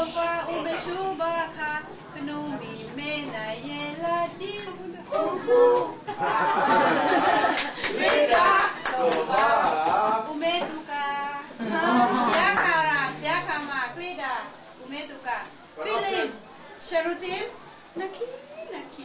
Jehovah umeshubaka Knumi mena yeladi Ubu. Mega Nova Umetuka Yakara Yakama Ume tuka. Film. Sharutim Naki Naki.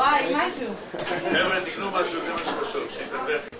Vai, mais um. Έβρε την γνώμα σου, θέλω να σου πω, σε υπερβέθη.